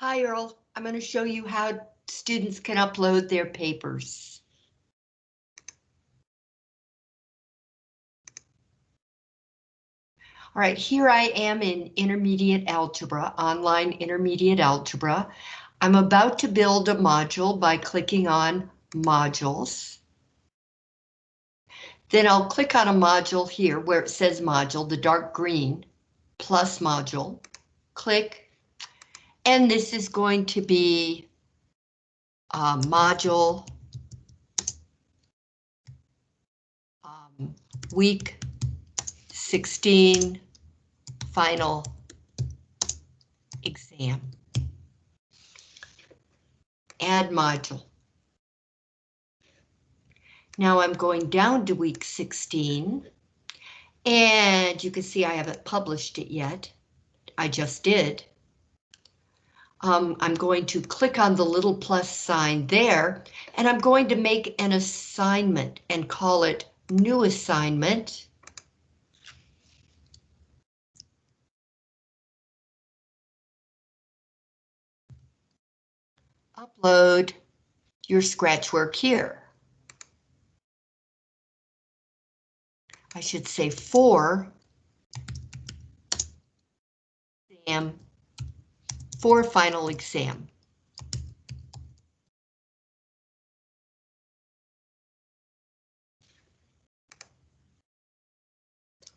Hi Earl, I'm going to show you how students can upload their papers. All right, here I am in intermediate algebra, online intermediate algebra. I'm about to build a module by clicking on modules. Then I'll click on a module here where it says module, the dark green, plus module, click and this is going to be a module um, week 16 final exam. Add module. Now I'm going down to week 16 and you can see I haven't published it yet. I just did um, I'm going to click on the little plus sign there, and I'm going to make an assignment and call it new assignment. Upload your scratch work here. I should say for exam for final exam.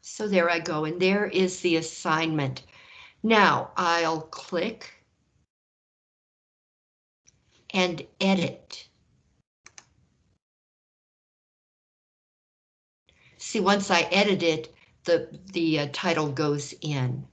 So there I go, and there is the assignment. Now I'll click and edit. See, once I edit it, the, the uh, title goes in.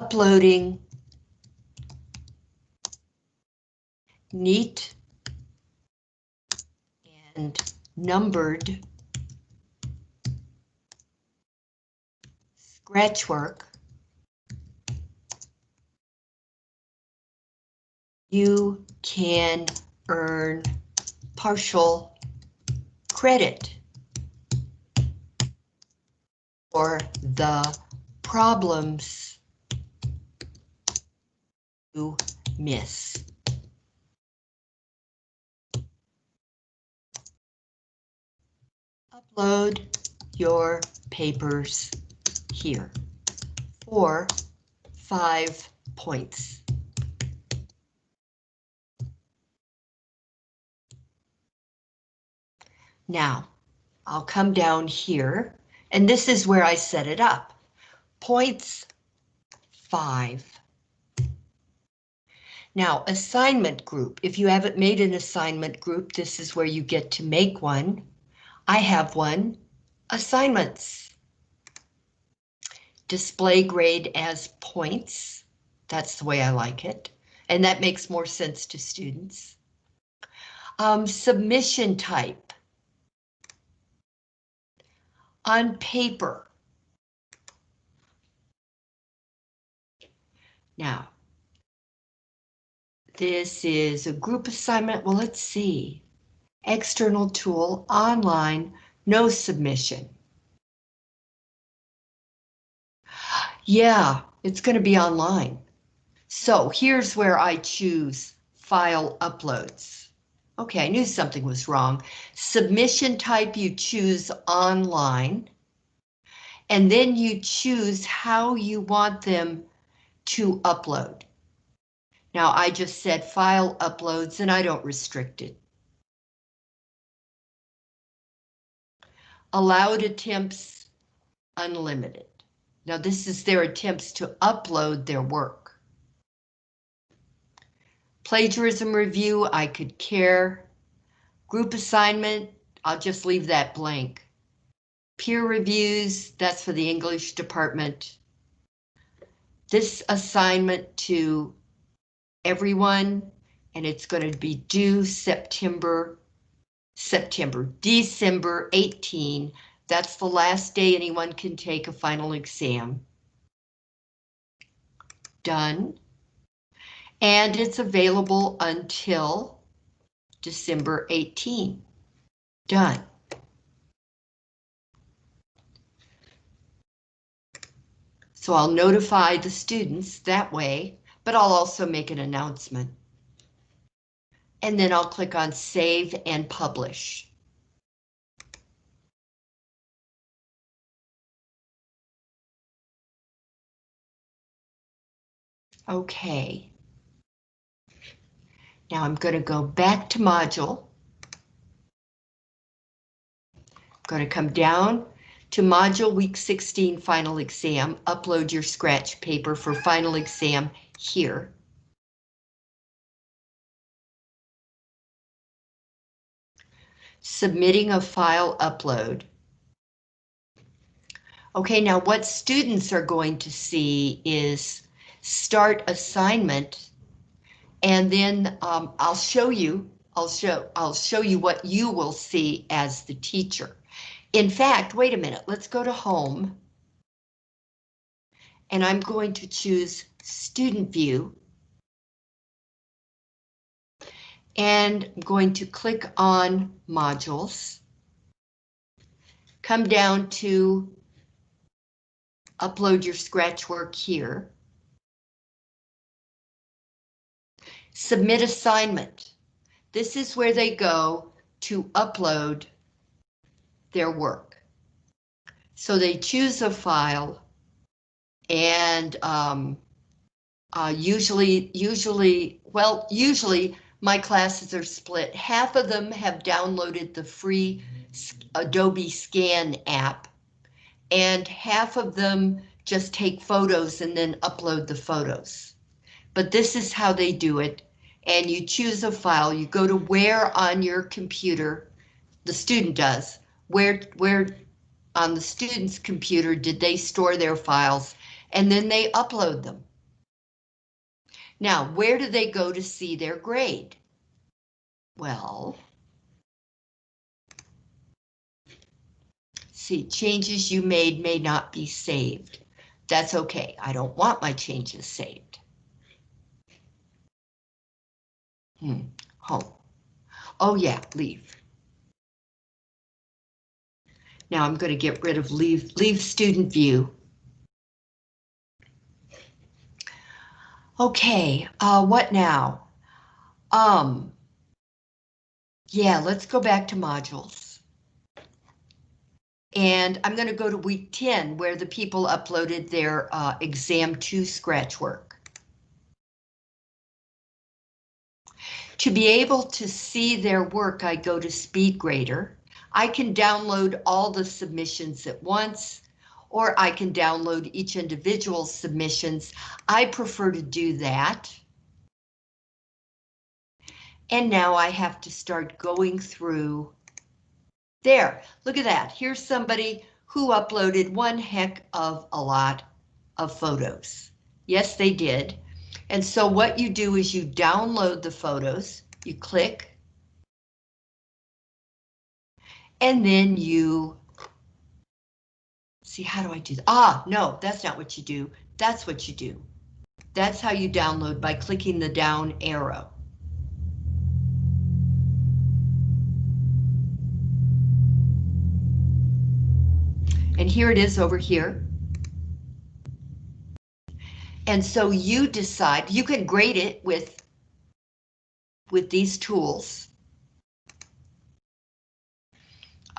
Uploading. Neat and numbered scratchwork you can earn partial credit for the problems miss. Upload your papers here for five points. Now, I'll come down here, and this is where I set it up. Points five. Now, assignment group. If you haven't made an assignment group, this is where you get to make one. I have one. Assignments. Display grade as points. That's the way I like it. And that makes more sense to students. Um, submission type. On paper. Now, this is a group assignment. Well, let's see. External tool, online, no submission. Yeah, it's going to be online. So here's where I choose file uploads. Okay, I knew something was wrong. Submission type you choose online. And then you choose how you want them to upload. Now I just said file uploads and I don't restrict it. Allowed attempts unlimited. Now this is their attempts to upload their work. Plagiarism review, I could care. Group assignment, I'll just leave that blank. Peer reviews, that's for the English department. This assignment to everyone, and it's going to be due September, September, December 18. That's the last day anyone can take a final exam. Done. And it's available until December 18. Done. So I'll notify the students that way, but I'll also make an announcement. And then I'll click on Save and Publish. Okay. Now I'm going to go back to module. I'm going to come down to module week 16 final exam, upload your scratch paper for final exam here. Submitting a file upload. Okay, now what students are going to see is start assignment and then um, I'll show you, I'll show, I'll show you what you will see as the teacher. In fact, wait a minute, let's go to home. And I'm going to choose student view. And I'm going to click on modules. Come down to upload your scratch work here. Submit assignment. This is where they go to upload their work. So they choose a file and um, uh, usually, usually, well, usually my classes are split. Half of them have downloaded the free Adobe Scan app and half of them just take photos and then upload the photos. But this is how they do it. And you choose a file, you go to where on your computer, the student does, where, where on the student's computer did they store their files, and then they upload them. Now, where do they go to see their grade? Well, see, changes you made may not be saved. That's okay, I don't want my changes saved. Hmm, home. Oh yeah, leave. Now I'm going to get rid of leave, leave student view. Okay, uh, what now? Um, yeah, let's go back to modules. And I'm going to go to week 10 where the people uploaded their uh, exam 2 scratch work. To be able to see their work, I go to SpeedGrader. I can download all the submissions at once, or I can download each individual submissions. I prefer to do that. And now I have to start going through. There, look at that. Here's somebody who uploaded one heck of a lot of photos. Yes, they did. And so what you do is you download the photos, you click and then you see how do I do that? Ah, no, that's not what you do. That's what you do. That's how you download by clicking the down arrow. And here it is over here. And so you decide, you can grade it with, with these tools.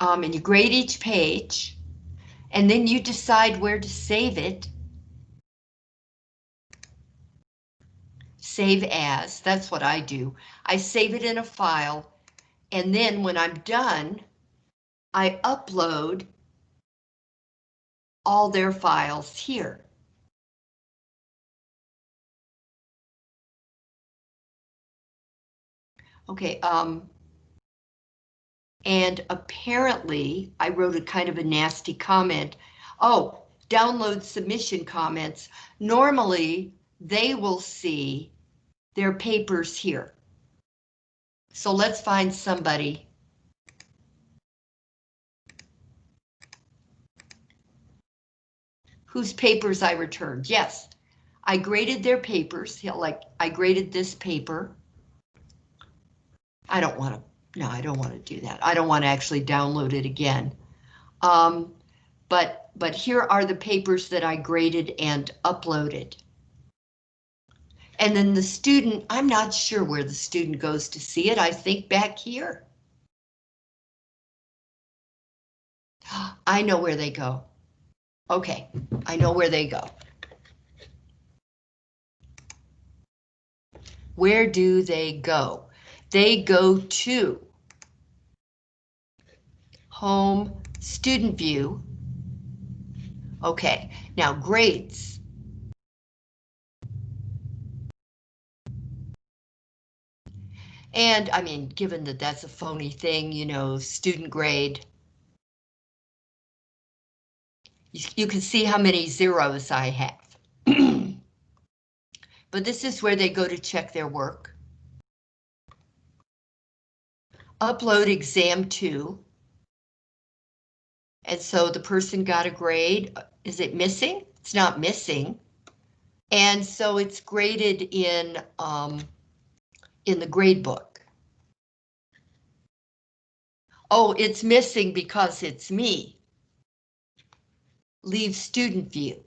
um, and you grade each page, and then you decide where to save it. Save as, that's what I do. I save it in a file, and then when I'm done, I upload all their files here. Okay, um, and apparently I wrote a kind of a nasty comment. Oh, download submission comments. Normally they will see their papers here. So let's find somebody. Whose papers I returned. Yes, I graded their papers. Like I graded this paper. I don't want to no, I don't want to do that. I don't want to actually download it again. Um, but, but here are the papers that I graded and uploaded. And then the student, I'm not sure where the student goes to see it. I think back here. I know where they go. Okay, I know where they go. Where do they go? They go to Home Student View. Okay, now grades. And I mean, given that that's a phony thing, you know, student grade. You, you can see how many zeros I have. but this is where they go to check their work. Upload exam two. And so the person got a grade. Is it missing? It's not missing. And so it's graded in um, in the grade book. Oh, it's missing because it's me. Leave student view.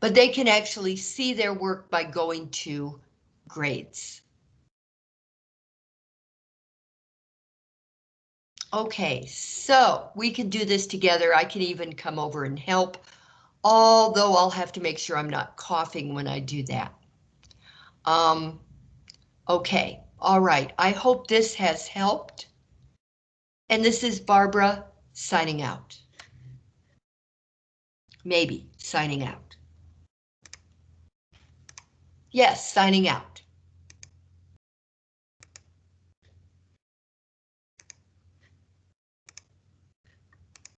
But they can actually see their work by going to grades. Okay, so we can do this together. I can even come over and help, although I'll have to make sure I'm not coughing when I do that. Um, okay, all right. I hope this has helped. And this is Barbara signing out. Maybe signing out. Yes, signing out.